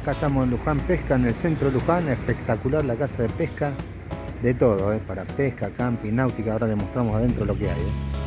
acá estamos en Luján Pesca, en el centro de Luján, espectacular la casa de pesca, de todo, ¿eh? para pesca, camping, náutica, ahora le mostramos adentro lo que hay. ¿eh?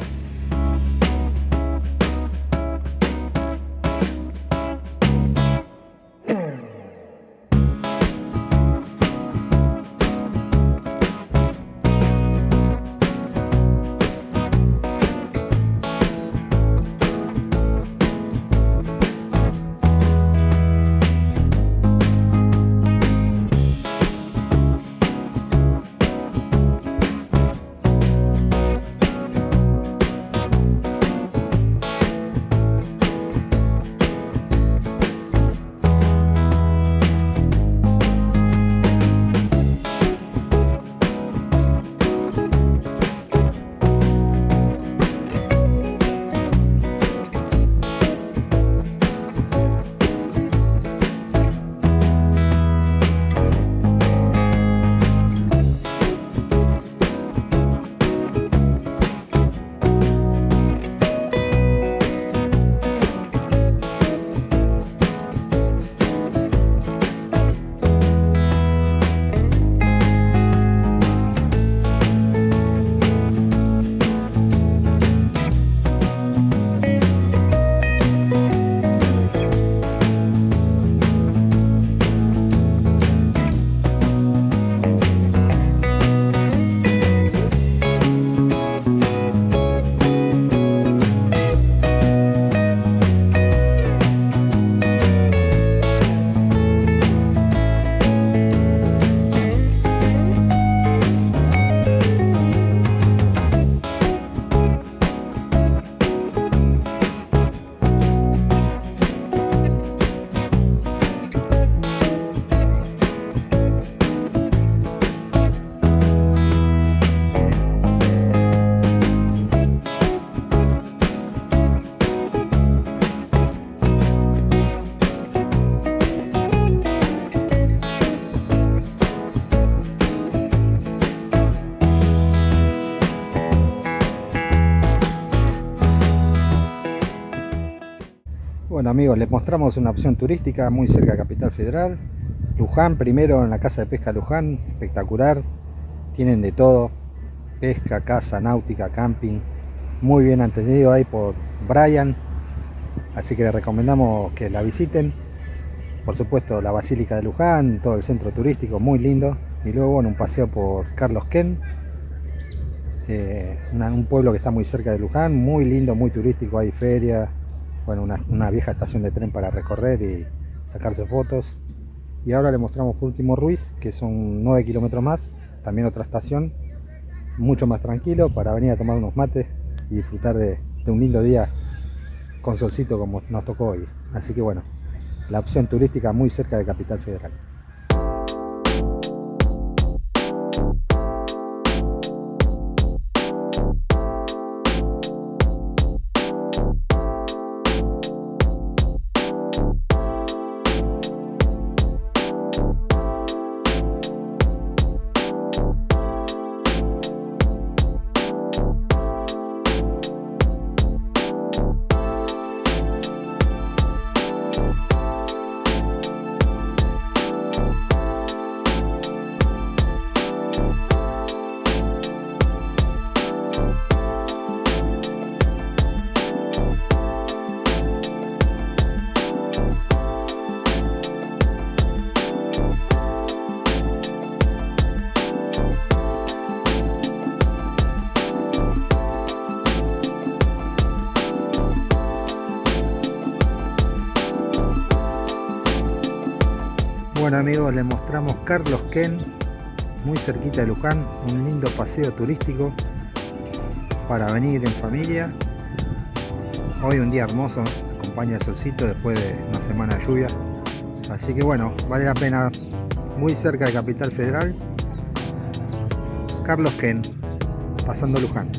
Bueno amigos, les mostramos una opción turística muy cerca de Capital Federal. Luján, primero en la casa de pesca Luján, espectacular. Tienen de todo, pesca, casa, náutica, camping. Muy bien atendido ahí por Brian. Así que les recomendamos que la visiten. Por supuesto la Basílica de Luján, todo el centro turístico, muy lindo. Y luego bueno, un paseo por Carlos Ken. Eh, un pueblo que está muy cerca de Luján, muy lindo, muy turístico, hay feria, bueno, una, vieja estación de tren para recorrer y sacarse fotos. Y ahora le mostramos por último Ruiz, que son 9 kilómetros más, también otra estación, mucho más tranquilo para venir a tomar unos mates y disfrutar de, un lindo día con solcito como nos tocó hoy. Así que bueno, la opción turística muy cerca de Capital Federal. Bueno amigos, les mostramos Carlos Ken, muy cerquita de Luján, un lindo paseo turístico para venir en familia. Hoy un día hermoso, acompaña el solcito después de una semana de lluvia. Así que bueno, vale la pena, muy cerca de Capital Federal. Carlos Ken, pasando Luján.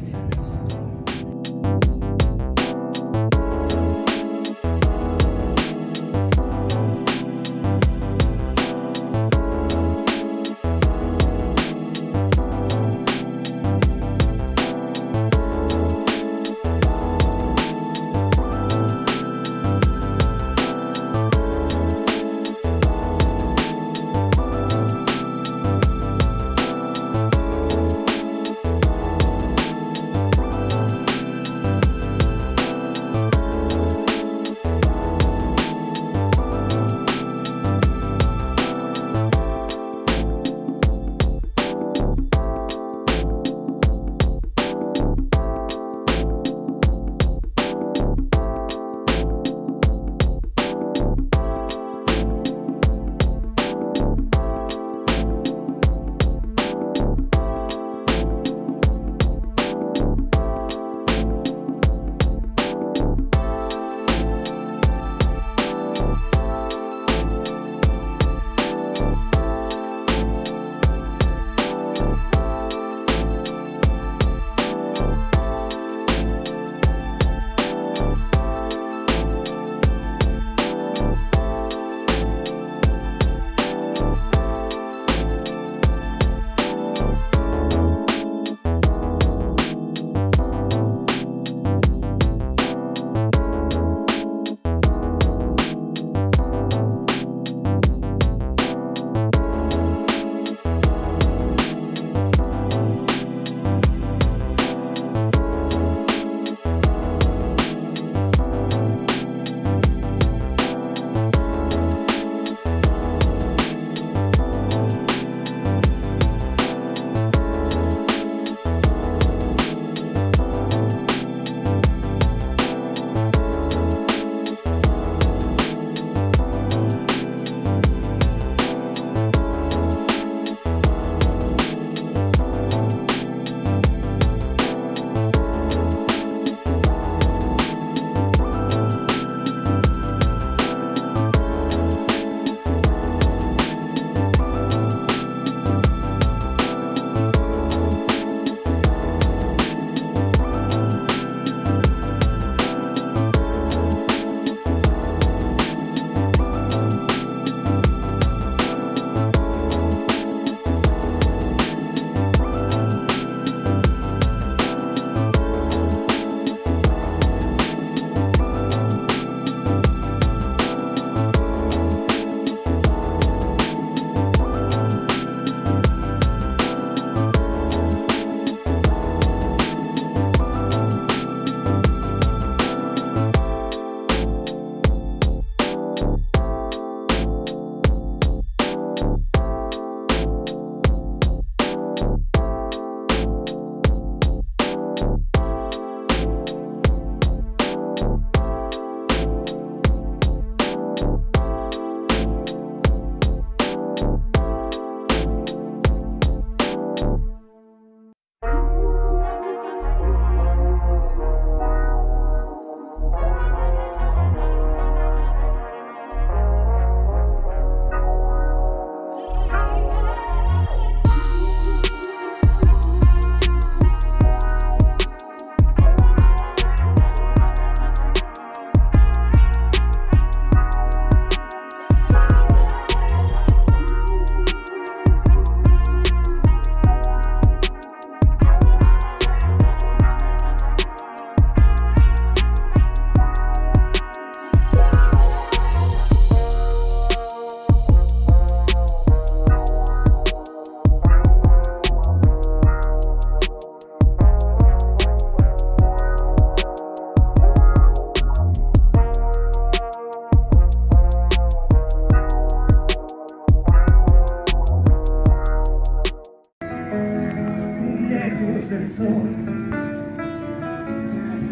es el sol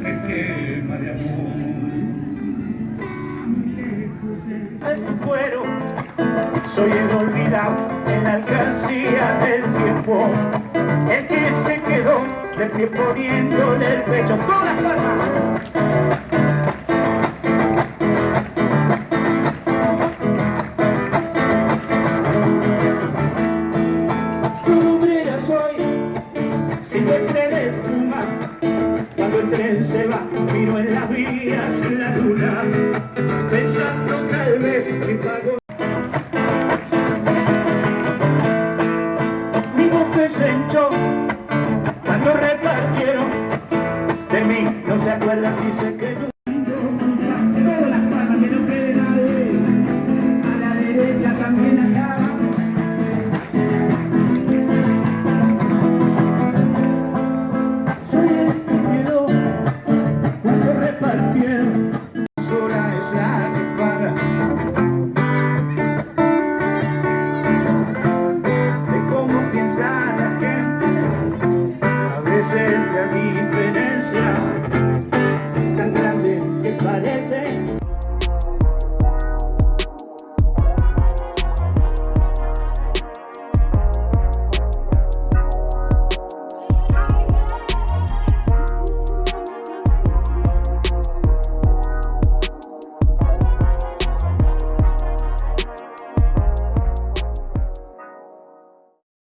que quema de amor. muy lejos De tu cuero, soy el olvidado en la alcancía del tiempo, el que se quedó de pie poniéndole el pecho todas las palmas.